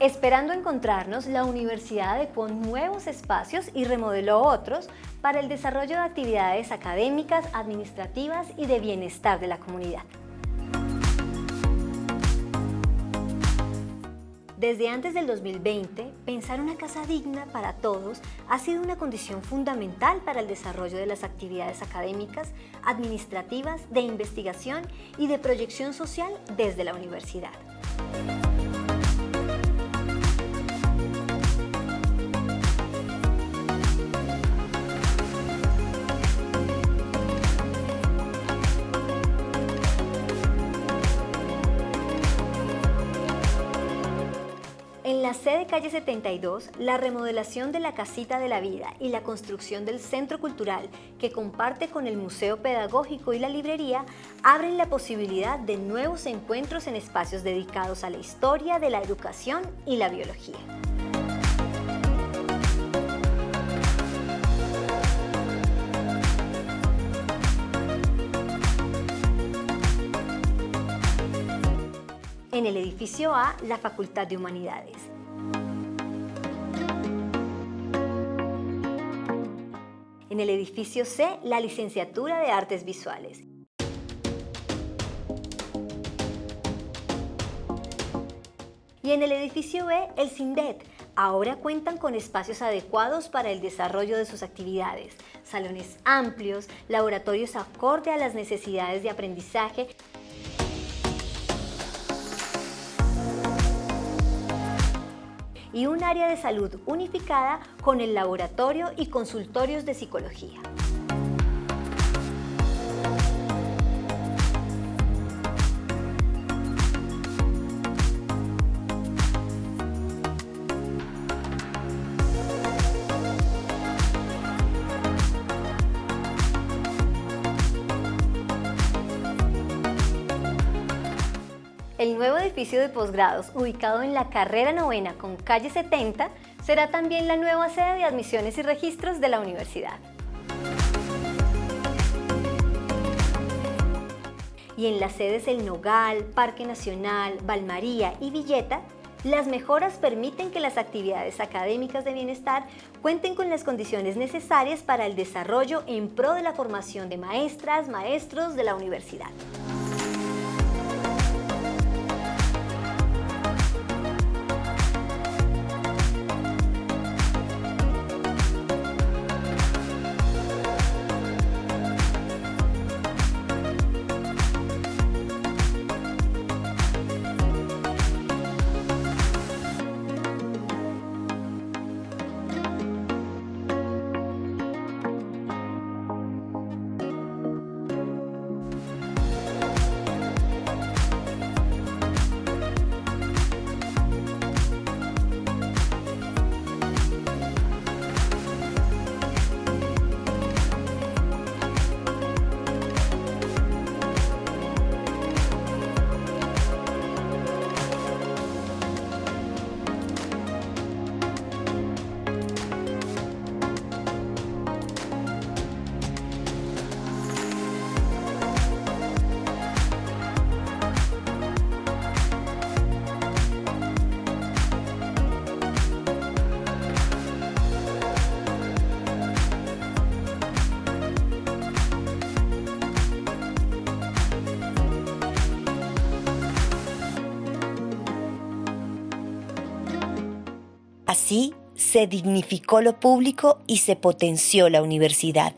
Esperando encontrarnos, la universidad adecuó nuevos espacios y remodeló otros para el desarrollo de actividades académicas, administrativas y de bienestar de la comunidad. Desde antes del 2020, pensar una casa digna para todos ha sido una condición fundamental para el desarrollo de las actividades académicas, administrativas, de investigación y de proyección social desde la universidad. La sede calle 72, la remodelación de la Casita de la Vida y la construcción del Centro Cultural que comparte con el Museo Pedagógico y la Librería abren la posibilidad de nuevos encuentros en espacios dedicados a la historia de la educación y la biología. en el edificio A, la Facultad de Humanidades. En el edificio C, la Licenciatura de Artes Visuales. Y en el edificio B, el CINDET. Ahora cuentan con espacios adecuados para el desarrollo de sus actividades, salones amplios, laboratorios acorde a las necesidades de aprendizaje y un área de salud unificada con el laboratorio y consultorios de psicología. El nuevo edificio de posgrados, ubicado en la carrera novena con calle 70, será también la nueva sede de admisiones y registros de la universidad. Y en las sedes El Nogal, Parque Nacional, Valmaría y Villeta, las mejoras permiten que las actividades académicas de bienestar cuenten con las condiciones necesarias para el desarrollo en pro de la formación de maestras, maestros de la universidad. Así se dignificó lo público y se potenció la universidad.